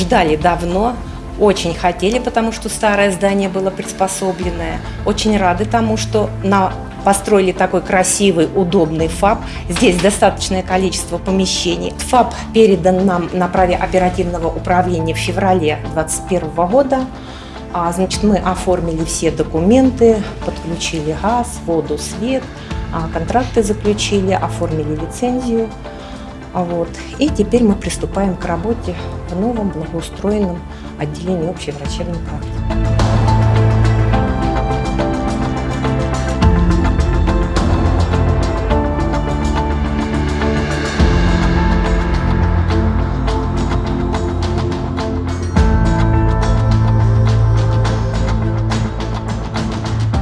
ждали давно, очень хотели, потому что старое здание было приспособленное. Очень рады тому, что на построили такой красивый, удобный ФАП. Здесь достаточное количество помещений. ФАП передан нам на праве оперативного управления в феврале 2021 года. А, значит, мы оформили все документы, подключили газ, воду, свет, а, контракты заключили, оформили лицензию. А Вот. И теперь мы приступаем к работе в новом благоустроенном отделении общей врачебной практики.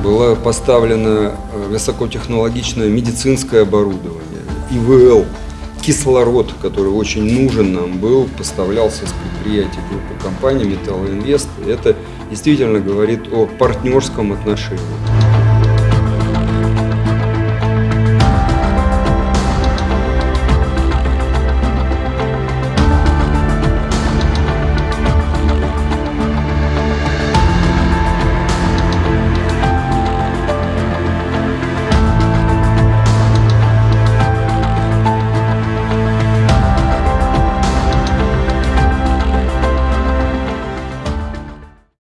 Было поставлено высокотехнологичное медицинское оборудование, ИВЛ, кислород, который очень нужен нам был, поставлялся с предприятий группы компаний «Металлоинвест». Это действительно говорит о партнерском отношении.